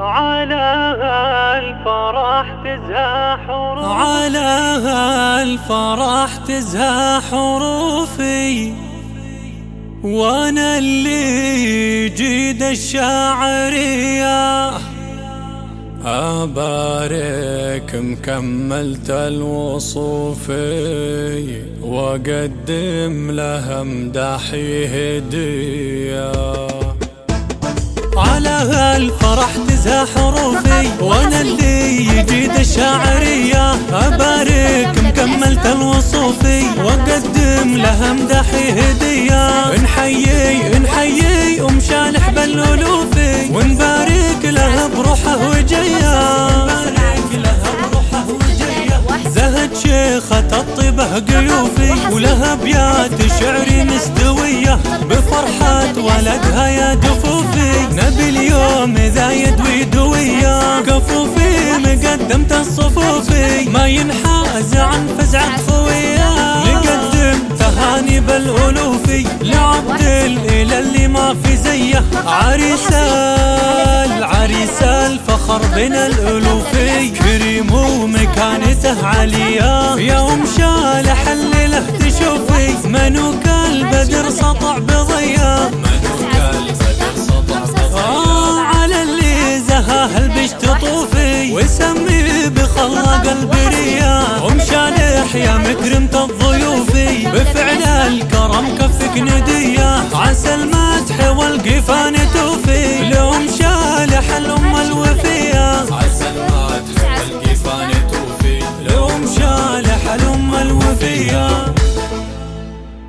على الفرح تزهى حروفي. على الفرح تزهى حروفي. وأنا اللي جيد الشاعرية. أبارك مكملت الوصوفي وأقدم لها مدحي هدية. على الفرح تزهى حروفي. وأنا اللي يجيد الشاعرية أبارك مكملت الوصوفي. وأقدم لها مدحي هدية. نحيي نحيي أم شالح بالألوفي. ونبارك لها بروحه شيخة الطيبة قيوفي. ولها ابيات شعري مستوية. بفرحة ولدها يا دفوفي في زيه عريسة العريسة الفخر بين الألوفي كريم ومكانته عالية يا أم شالح الليلة تشوفي منوك البدر سطع بضيا آه اللي تطوفي وسمي بخلاق البرية أم شالح يا مكرمة الضيوفي. بفعل الكرم كفك ندية. عسى المدح والقفان